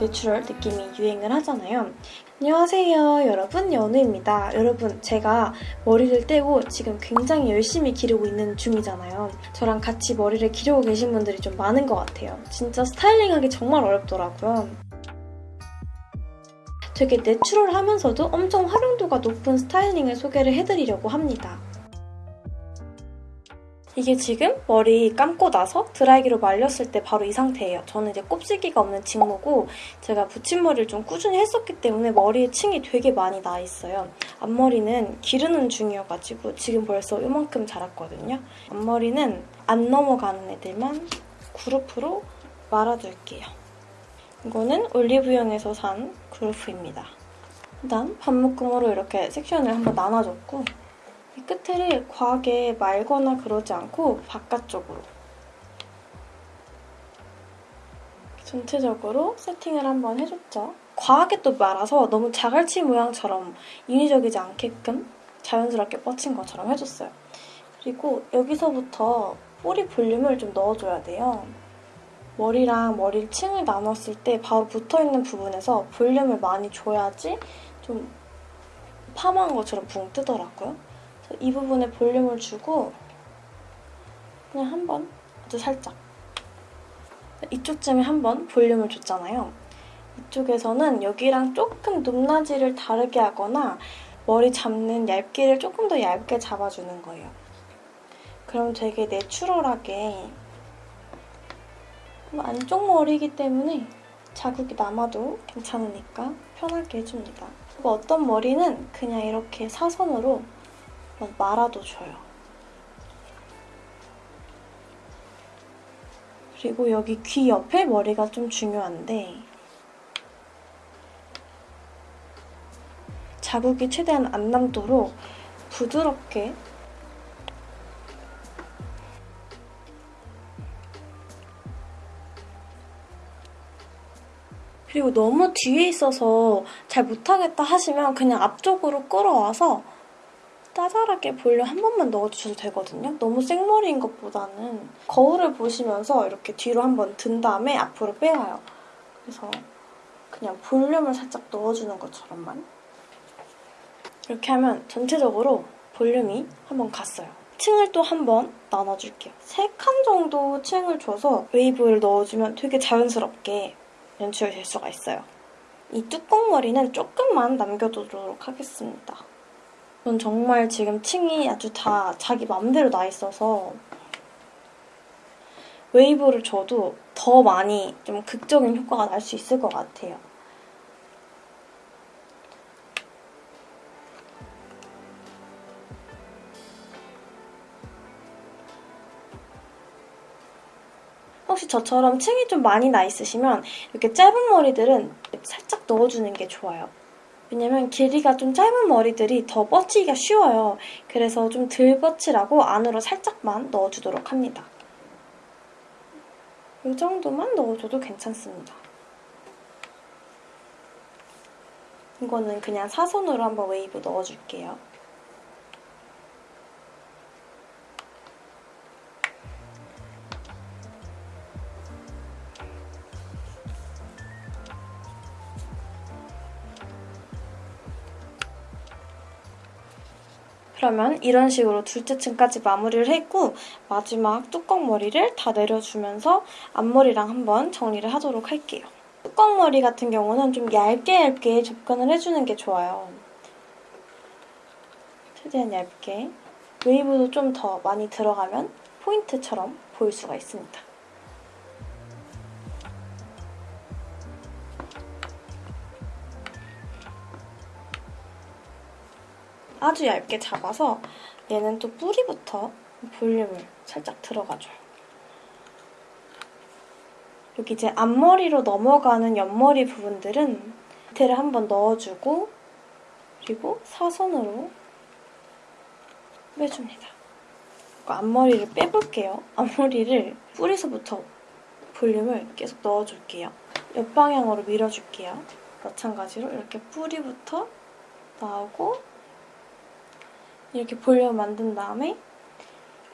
natural 느낌이 유행을 하잖아요. 안녕하세요 여러분 연우입니다. 여러분 제가 머리를 떼고 지금 굉장히 열심히 기르고 있는 중이잖아요. 저랑 같이 머리를 기르고 계신 분들이 좀 많은 것 같아요. 진짜 스타일링하기 정말 어렵더라고요. 되게 natural하면서도 엄청 활용도가 높은 스타일링을 소개를 해드리려고 합니다. 이게 지금 머리 감고 나서 드라이기로 말렸을 때 바로 이 상태예요. 저는 이제 곱슬기가 없는 직모고 제가 붙임머리를 좀 꾸준히 했었기 때문에 머리에 층이 되게 많이 나 있어요. 앞머리는 기르는 중이어가지고 지금 벌써 이만큼 자랐거든요. 앞머리는 안 넘어가는 애들만 그루프로 말아둘게요. 이거는 올리브영에서 산 그루프입니다. 일단 반묶음으로 이렇게 섹션을 한번 나눠줬고 이 끝을 과하게 말거나 그러지 않고 바깥쪽으로 전체적으로 세팅을 한번 해줬죠. 과하게 또 말아서 너무 자갈치 모양처럼 인위적이지 않게끔 자연스럽게 뻗친 것처럼 해줬어요. 그리고 여기서부터 뿌리 볼륨을 좀 넣어줘야 돼요. 머리랑 머리 층을 나눴을 때 바로 붙어있는 부분에서 볼륨을 많이 줘야지 좀 파마한 것처럼 붕 뜨더라고요. 이 부분에 볼륨을 주고 그냥 한 번 아주 살짝 이쪽쯤에 한 번 볼륨을 줬잖아요. 이쪽에서는 여기랑 조금 높낮이를 다르게 하거나 머리 잡는 얇기를 조금 더 얇게 잡아주는 거예요. 그럼 되게 내추럴하게 안쪽 머리이기 때문에 자국이 남아도 괜찮으니까 편하게 해줍니다. 그리고 어떤 머리는 그냥 이렇게 사선으로 말아도 줘요. 그리고 여기 귀 옆에 머리가 좀 중요한데 자국이 최대한 안 남도록 부드럽게 그리고 너무 뒤에 있어서 잘 못하겠다 하시면 그냥 앞쪽으로 끌어와서 짜잘하게 볼륨 한 번만 넣어주셔도 되거든요. 너무 생머리인 것보다는 거울을 보시면서 이렇게 뒤로 한번 든 다음에 앞으로 빼와요. 그래서 그냥 볼륨을 살짝 넣어주는 것처럼만 이렇게 하면 전체적으로 볼륨이 한번 갔어요. 층을 또 한번 나눠줄게요. 세 칸 정도 층을 줘서 웨이브를 넣어주면 되게 자연스럽게 연출이 될 수가 있어요. 이 뚜껑 머리는 조금만 남겨두도록 하겠습니다. 전 정말 지금 층이 아주 다 자기 맘대로 나 있어서 웨이브를 줘도 더 많이 좀 극적인 효과가 날 수 있을 것 같아요. 혹시 저처럼 층이 좀 많이 나 있으시면 이렇게 짧은 머리들은 살짝 넣어주는 게 좋아요. 왜냐면 길이가 좀 짧은 머리들이 더 뻗치기가 쉬워요. 그래서 좀 덜 뻗치라고 안으로 살짝만 넣어주도록 합니다. 이 정도만 넣어줘도 괜찮습니다. 이거는 그냥 사선으로 한번 웨이브 넣어줄게요. 그러면 이런 식으로 둘째 층까지 마무리를 했고 마지막 뚜껑 머리를 다 내려주면서 앞머리랑 한번 정리를 하도록 할게요. 뚜껑 머리 같은 경우는 좀 얇게 얇게 접근을 해주는 게 좋아요. 최대한 얇게. 웨이브도 좀 더 많이 들어가면 포인트처럼 보일 수가 있습니다. 아주 얇게 잡아서 얘는 또 뿌리부터 볼륨을 살짝 들어가줘요. 여기 이제 앞머리로 넘어가는 옆머리 부분들은 밑에를 한번 넣어주고 그리고 사선으로 빼줍니다. 앞머리를 빼볼게요. 앞머리를 뿌리서부터 볼륨을 계속 넣어줄게요. 옆방향으로 밀어줄게요. 마찬가지로 이렇게 뿌리부터 나오고 이렇게 볼륨 만든 다음에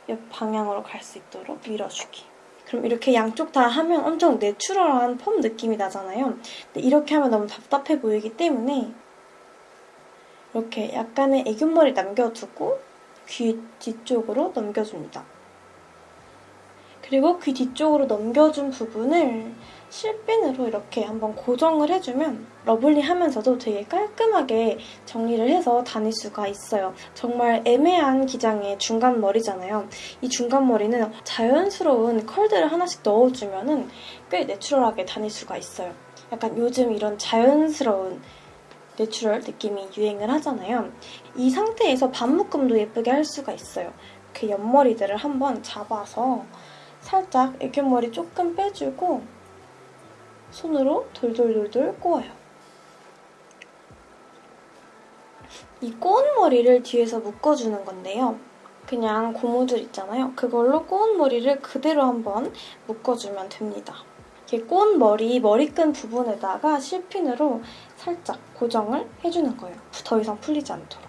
옆 방향으로 갈 수 있도록 밀어주기. 그럼 이렇게 양쪽 다 하면 엄청 내추럴한 펌 느낌이 나잖아요. 근데 이렇게 하면 너무 답답해 보이기 때문에 이렇게 약간의 애교머리 남겨두고 귀 뒤쪽으로 넘겨줍니다. 그리고 귀 뒤쪽으로 넘겨준 부분을 실핀으로 이렇게 한번 고정을 해주면 lovely하면서도 되게 깔끔하게 정리를 해서 다닐 수가 있어요. 정말 애매한 기장의 중간 머리잖아요. 이 중간 머리는 자연스러운 컬들을 하나씩 넣어주면 꽤 natural하게 다닐 수가 있어요. 약간 요즘 이런 자연스러운 natural 느낌이 유행을 하잖아요. 이 상태에서 반묶음도 예쁘게 할 수가 있어요. 그 옆머리들을 한번 잡아서 살짝 애교머리 조금 빼주고 손으로 돌돌돌돌 꼬아요. 이 꼬은 머리를 뒤에서 묶어주는 건데요. 그냥 고무줄 있잖아요. 그걸로 꼬은 머리를 그대로 한번 묶어주면 됩니다. 이렇게 꼬은 머리, 머리끈 부분에다가 실핀으로 살짝 고정을 해주는 거예요. 더 이상 풀리지 않도록.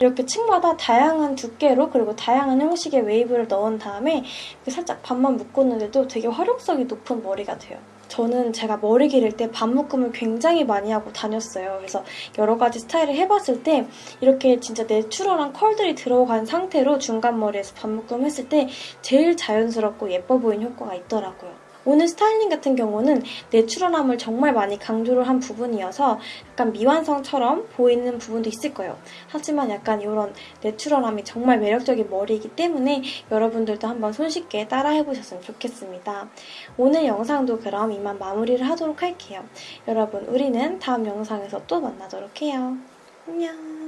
이렇게 층마다 다양한 두께로 그리고 다양한 형식의 웨이브를 넣은 다음에 살짝 반만 묶었는데도 되게 활용성이 높은 머리가 돼요. 저는 제가 머리 기를 때 반 묶음을 굉장히 많이 하고 다녔어요. 그래서 여러 가지 스타일을 해봤을 때 이렇게 진짜 내추럴한 컬들이 들어간 상태로 중간 머리에서 반 묶음 했을 때 제일 자연스럽고 예뻐 보이는 효과가 있더라고요. 오늘 스타일링 같은 경우는 내추럴함을 정말 많이 강조를 한 부분이어서 약간 미완성처럼 보이는 부분도 있을 거예요. 하지만 약간 이런 내추럴함이 정말 매력적인 머리이기 때문에 여러분들도 한번 손쉽게 따라해보셨으면 좋겠습니다. 오늘 영상도 그럼 이만 마무리를 하도록 할게요. 여러분 우리는 다음 영상에서 또 만나도록 해요. 안녕